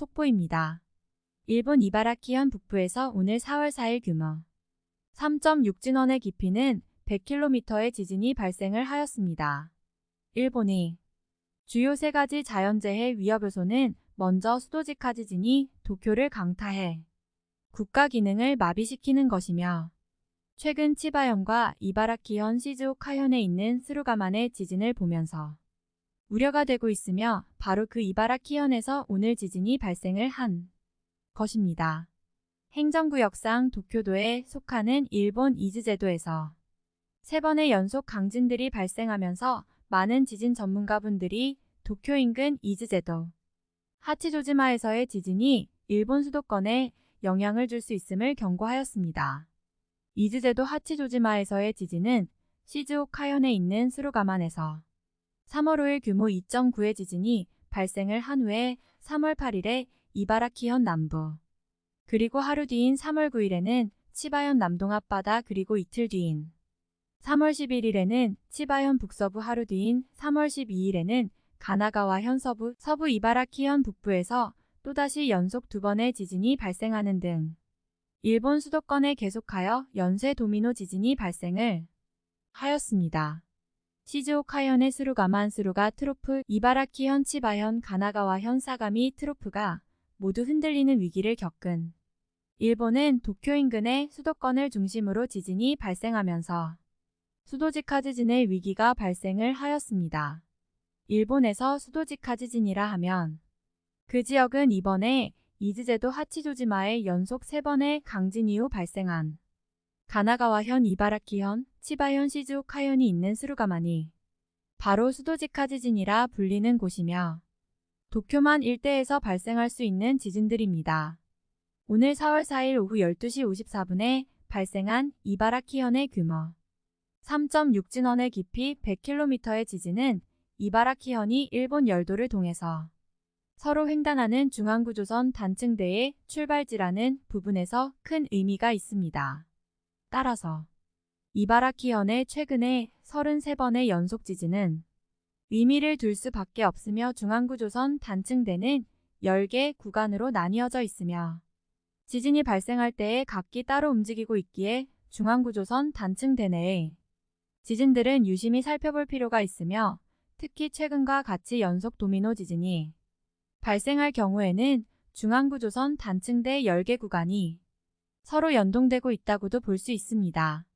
속보입니다. 일본 이바라키현 북부에서 오늘 4월 4일 규모 3.6진원의 깊이는 100km의 지진이 발생을 하였습니다. 일본이 주요 세 가지 자연재해 위협 요소는 먼저 수도직하 지진이 도쿄를 강타해 국가 기능을 마비시키는 것이며 최근 치바현과 이바라키현 시즈오카현에 있는 스루가만의 지진을 보면서 우려가 되고 있으며 바로 그 이바라키현에서 오늘 지진이 발생을 한 것입니다. 행정구역상 도쿄도에 속하는 일본 이즈제도에서 세 번의 연속 강진들이 발생하면서 많은 지진 전문가분들이 도쿄 인근 이즈제도 하치조지마에서의 지진이 일본 수도권에 영향을 줄 수 있음을 경고하였습니다. 이즈제도 하치조지마에서의 지진은 시즈오카현에 있는 스루가만에서 3월 5일 규모 2.9의 지진이 발생을 한 후에 3월 8일에 이바라키현 남부 그리고 하루 뒤인 3월 9일에는 치바현 남동 앞바다 그리고 이틀 뒤인 3월 11일에는 치바현 북서부 하루 뒤인 3월 12일에는 가나가와현 서부 서부 이바라키현 북부에서 또다시 연속 두 번의 지진이 발생하는 등 일본 수도권에 계속하여 연쇄 도미노 지진이 발생을 하였습니다. 시즈오카현의 스루가만 스루가 trough, 이바라키현 치바현 가나가와현 사가미 trough가 모두 흔들리는 위기를 겪은 일본은 도쿄 인근의 수도권을 중심으로 지진이 발생하면서 수도직하 지진의 위기가 발생을 하였습니다. 일본에서 수도직하 지진이라 하면 그 지역은 이번에 이즈제도 하치조지마에 연속 3번의 강진 이후 발생한 가나가와현 이바라키현, 치바현 시즈오카현이 있는 스루가만이 바로 수도직하 지진이라 불리는 곳이며 도쿄만 일대에서 발생할 수 있는 지진들입니다. 오늘 4월 4일 오후 12시 54분에 발생한 이바라키현의 규모 3.6진원의 깊이 100km의 지진은 이바라키현이 일본 열도를 통해서 서로 횡단하는 중앙구조선 단층대의 출발지라는 부분에서 큰 의미가 있습니다. 따라서. 이바라키현의 최근에 33번의 연속 지진은 의미를 둘 수밖에 없으며 중앙구조선 단층대는 10개 구간으로 나뉘어져 있으며 지진이 발생할 때에 각기 따로 움직이고 있기에 중앙구조선 단층대 내의 지진들은 유심히 살펴볼 필요가 있으며 특히 최근과 같이 연속 도미노 지진이 발생할 경우에는 중앙구조선 단층대 10개 구간이 서로 연동되고 있다고도 볼 수 있습니다.